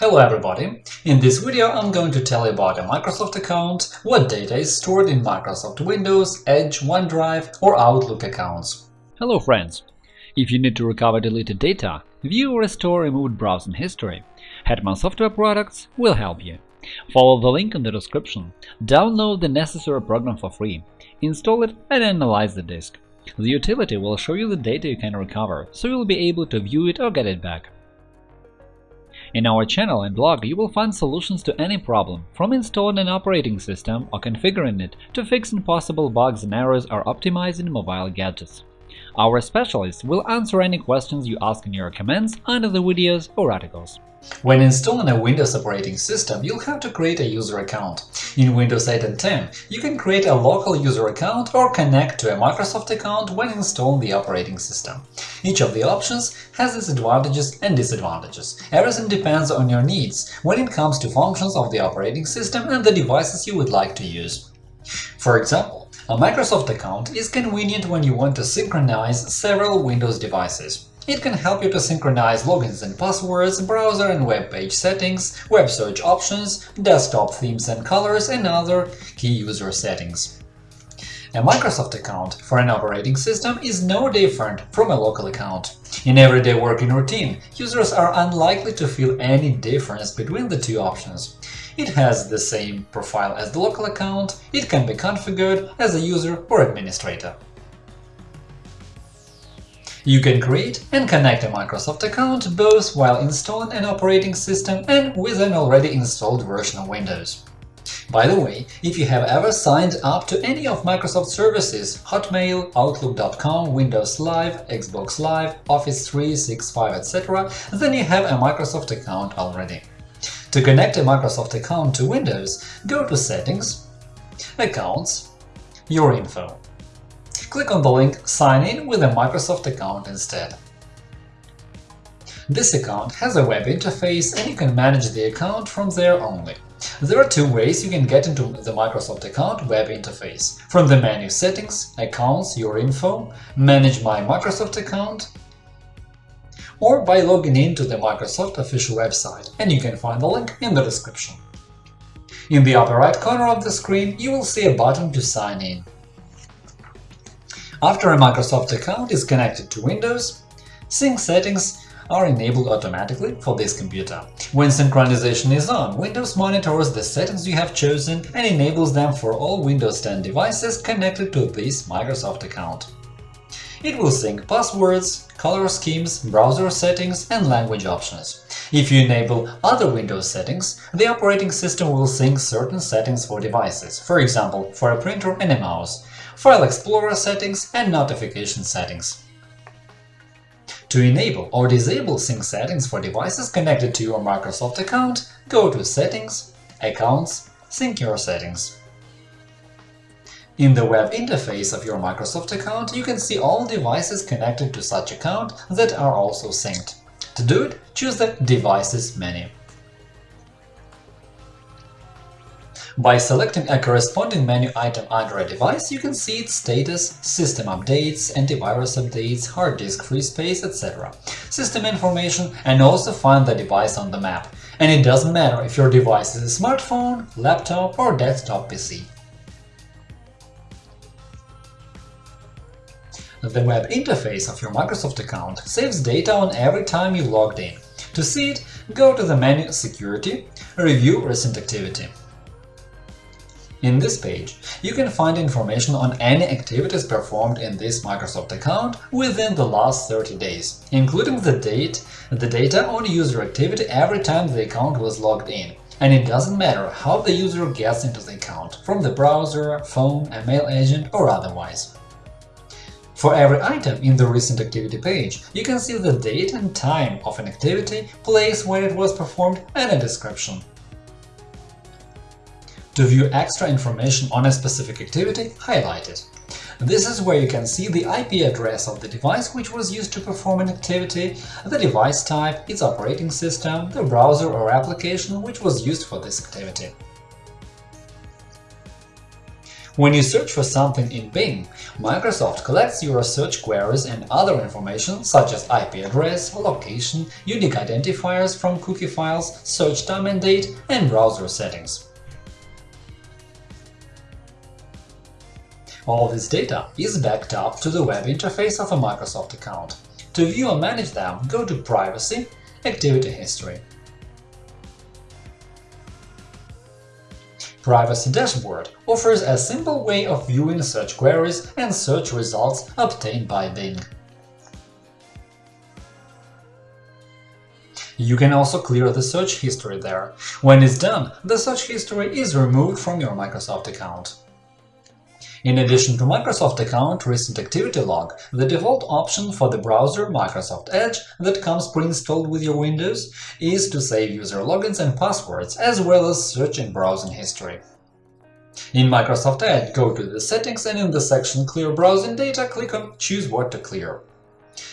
Hello everybody! In this video I'm going to tell you about a Microsoft account, what data is stored in Microsoft Windows, Edge, OneDrive or Outlook accounts. Hello friends! If you need to recover deleted data, view or restore removed browsing history, Hetman Software Products will help you. Follow the link in the description, download the necessary program for free, install it and analyze the disk. The utility will show you the data you can recover, so you'll be able to view it or get it back. In our channel and blog you will find solutions to any problem, from installing an operating system or configuring it to fixing possible bugs and errors or optimizing mobile gadgets. Our specialists will answer any questions you ask in your comments under the videos or articles. When installing a Windows operating system, you'll have to create a user account. In Windows 8 and 10, you can create a local user account or connect to a Microsoft account when installing the operating system. Each of the options has its advantages and disadvantages. Everything depends on your needs when it comes to functions of the operating system and the devices you would like to use. For example, a Microsoft account is convenient when you want to synchronize several Windows devices. It can help you to synchronize logins and passwords, browser and web page settings, web search options, desktop themes and colors, and other key user settings. A Microsoft account for an operating system is no different from a local account. In everyday working routine, users are unlikely to feel any difference between the two options. It has the same profile as the local account, it can be configured as a user or administrator. You can create and connect a Microsoft account both while installing an operating system and with an already installed version of Windows. By the way, if you have ever signed up to any of Microsoft services Hotmail, Outlook.com, Windows Live, Xbox Live, Office 365, etc., then you have a Microsoft account already. To connect a Microsoft account to Windows, go to Settings, Accounts, Your Info click on the link Sign in with a Microsoft account instead. This account has a web interface and you can manage the account from there only. There are two ways you can get into the Microsoft account web interface – from the menu Settings, Accounts, Your Info, Manage My Microsoft account, or by logging in to the Microsoft official website, and you can find the link in the description. In the upper right corner of the screen you will see a button to sign in. After a Microsoft account is connected to Windows, sync settings are enabled automatically for this computer. When synchronization is on, Windows monitors the settings you have chosen and enables them for all Windows 10 devices connected to this Microsoft account. It will sync passwords, color schemes, browser settings, and language options. If you enable other Windows settings, the operating system will sync certain settings for devices, for example, for a printer and a mouse, File Explorer settings and notification settings. To enable or disable sync settings for devices connected to your Microsoft account, go to Settings, Accounts, Sync your settings. In the web interface of your Microsoft account, you can see all devices connected to such account that are also synced. To do it, choose the Devices menu. By selecting a corresponding menu item under a device, you can see its status, system updates, antivirus updates, hard disk free space, etc., system information, and also find the device on the map. And it doesn't matter if your device is a smartphone, laptop or desktop PC. The web interface of your Microsoft account saves data on every time you logged in. To see it, go to the menu Security, Review recent activity. In this page, you can find information on any activities performed in this Microsoft account within the last 30 days, including the date, the data on user activity every time the account was logged in. And it doesn't matter how the user gets into the account, from the browser, phone, a mail agent or otherwise. For every item in the Recent Activity page, you can see the date and time of an activity, place where it was performed, and a description. To view extra information on a specific activity, highlight it. This is where you can see the IP address of the device which was used to perform an activity, the device type, its operating system, the browser or application which was used for this activity. When you search for something in Bing, Microsoft collects your search queries and other information such as IP address, location, unique identifiers from cookie files, search time and date, and browser settings. All this data is backed up to the web interface of a Microsoft account. To view or manage them, go to Privacy, Activity History. Privacy Dashboard offers a simple way of viewing search queries and search results obtained by Bing. You can also clear the search history there. When it's done, the search history is removed from your Microsoft account. In addition to Microsoft account Recent Activity Log, the default option for the browser Microsoft Edge that comes pre-installed with your Windows is to save user logins and passwords, as well as search and browsing history. In Microsoft Edge, go to the Settings and in the section Clear browsing data, click on Choose what to clear.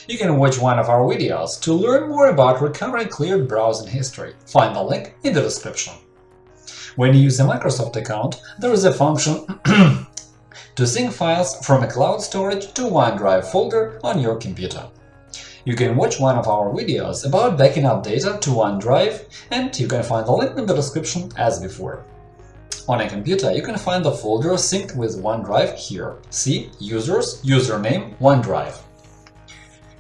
You can watch one of our videos to learn more about recovering cleared browsing history. Find the link in the description. When you use a Microsoft account, there is a function to sync files from a cloud storage to OneDrive folder on your computer. You can watch one of our videos about backing up data to OneDrive, and you can find the link in the description as before. On a computer, you can find the folder synced with OneDrive here. See Users, Username, OneDrive.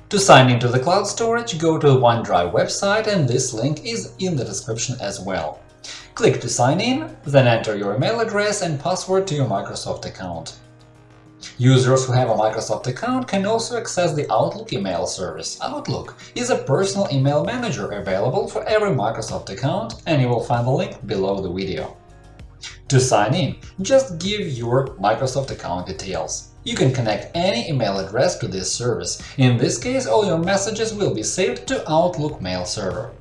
To sign into the cloud storage, go to the OneDrive website, and this link is in the description as well. Click to sign in, then enter your email address and password to your Microsoft account. Users who have a Microsoft account can also access the Outlook email service. Outlook is a personal email manager available for every Microsoft account, and you will find the link below the video. To sign in, just give your Microsoft account details. You can connect any email address to this service. In this case, all your messages will be saved to Outlook mail server.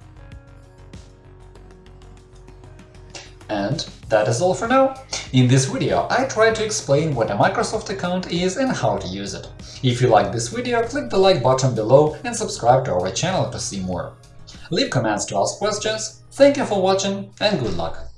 And that is all for now. In this video, I tried to explain what a Microsoft account is and how to use it. If you like this video, click the like button below and subscribe to our channel to see more. Leave comments to ask questions. Thank you for watching and good luck!